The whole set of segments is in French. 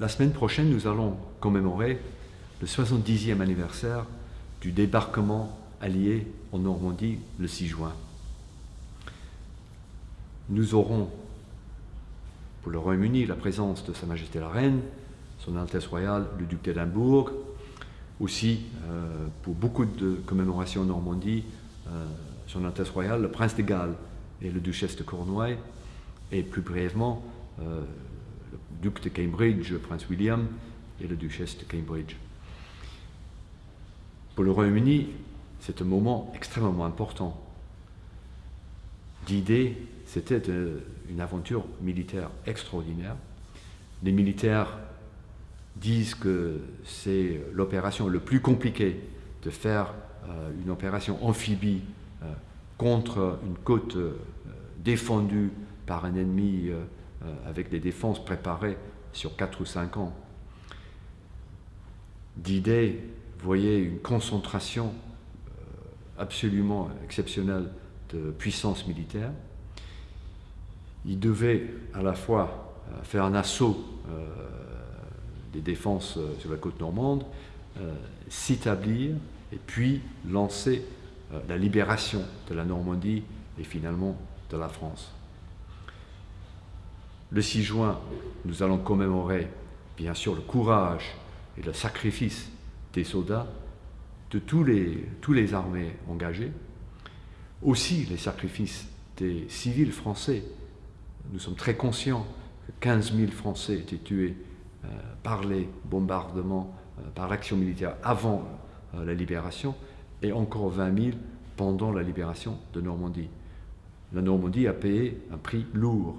la semaine prochaine, nous allons commémorer le 70e anniversaire du débarquement allié en Normandie le 6 juin. Nous aurons pour le Royaume-Uni la présence de Sa Majesté la Reine, Son Altesse Royale le Duc d'Édimbourg, aussi euh, pour beaucoup de commémorations en Normandie, euh, Son Altesse Royale, le Prince de Galles et le Duchesse de Cornouailles, et plus brièvement euh, le Duc de Cambridge, Prince William et la Duchesse de Cambridge. Pour le Royaume-Uni, c'est un moment extrêmement important. D'idées, c'était une aventure militaire extraordinaire. Les militaires disent que c'est l'opération le plus compliquée de faire euh, une opération amphibie euh, contre une côte euh, défendue par un ennemi avec des défenses préparées sur 4 ou 5 ans. D'idées, voyez une concentration absolument exceptionnelle de puissance militaire. Il devait à la fois faire un assaut des défenses euh, sur la côte normande, euh, s'établir et puis lancer euh, la libération de la Normandie et finalement de la France. Le 6 juin, nous allons commémorer bien sûr le courage et le sacrifice des soldats, de tous les, tous les armées engagées, aussi les sacrifices des civils français. Nous sommes très conscients que 15 000 Français étaient tués euh, par les bombardements, euh, par l'action militaire avant euh, la libération, et encore 20 000 pendant la libération de Normandie. La Normandie a payé un prix lourd.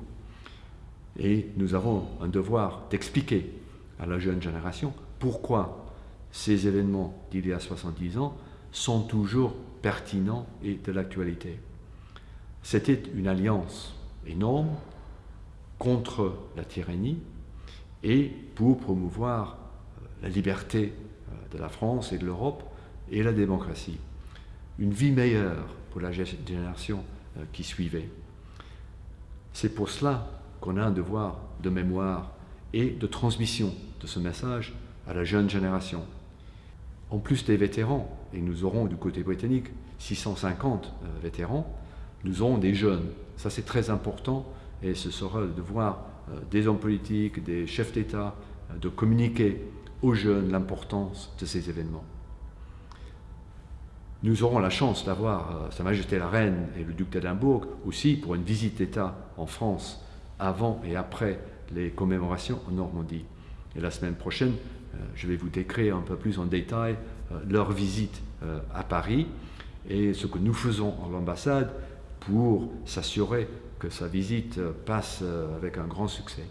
Et nous avons un devoir d'expliquer à la jeune génération pourquoi ces événements d'il y a 70 ans sont toujours pertinents et de l'actualité. C'était une alliance énorme contre la tyrannie, et pour promouvoir euh, la liberté euh, de la France et de l'Europe et la démocratie. Une vie meilleure pour la génération euh, qui suivait. C'est pour cela qu'on a un devoir de mémoire et de transmission de ce message à la jeune génération. En plus des vétérans, et nous aurons du côté britannique 650 vétérans, nous aurons des jeunes. Ça c'est très important et ce sera le devoir euh, des hommes politiques, des chefs d'État, euh, de communiquer aux jeunes l'importance de ces événements. Nous aurons la chance d'avoir euh, Sa Majesté la Reine et le Duc d'Édimbourg aussi pour une visite d'État en France avant et après les commémorations en Normandie. Et la semaine prochaine, je vais vous décrire un peu plus en détail leur visite à Paris et ce que nous faisons en l'ambassade pour s'assurer que sa visite passe euh, avec un grand succès.